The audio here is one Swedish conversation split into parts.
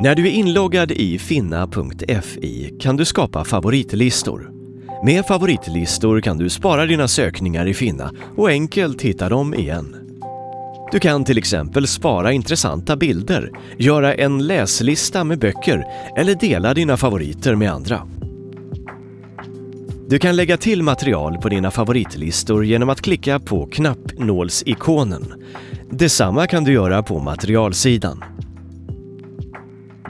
När du är inloggad i finna.fi kan du skapa favoritlistor. Med favoritlistor kan du spara dina sökningar i Finna och enkelt hitta dem igen. Du kan till exempel spara intressanta bilder, göra en läslista med böcker eller dela dina favoriter med andra. Du kan lägga till material på dina favoritlistor genom att klicka på knappnålsikonen. Detsamma kan du göra på materialsidan.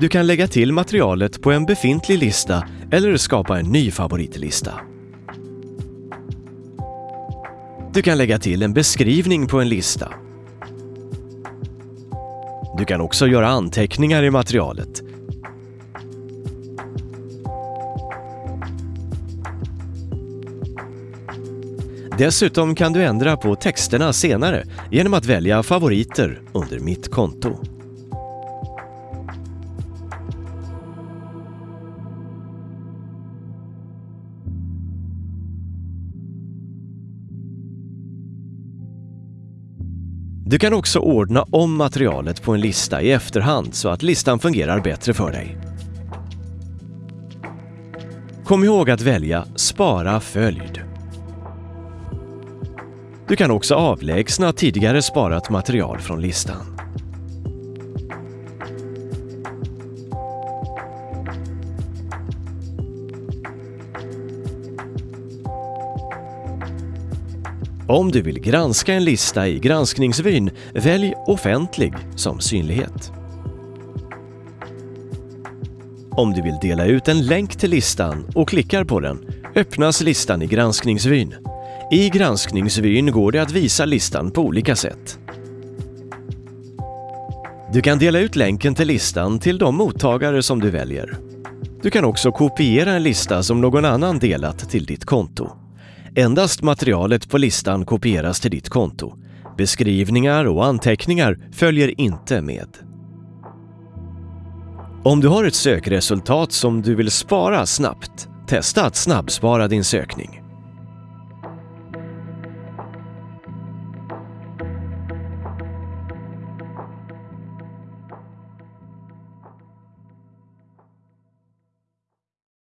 Du kan lägga till materialet på en befintlig lista eller skapa en ny favoritlista. Du kan lägga till en beskrivning på en lista. Du kan också göra anteckningar i materialet. Dessutom kan du ändra på texterna senare genom att välja favoriter under Mitt konto. Du kan också ordna om materialet på en lista i efterhand så att listan fungerar bättre för dig. Kom ihåg att välja Spara följd. Du kan också avlägsna tidigare sparat material från listan. Om du vill granska en lista i granskningsvyn, välj Offentlig som synlighet. Om du vill dela ut en länk till listan och klickar på den öppnas listan i granskningsvyn. I granskningsvyn går det att visa listan på olika sätt. Du kan dela ut länken till listan till de mottagare som du väljer. Du kan också kopiera en lista som någon annan delat till ditt konto. Endast materialet på listan kopieras till ditt konto. Beskrivningar och anteckningar följer inte med. Om du har ett sökresultat som du vill spara snabbt, testa att snabbspara din sökning.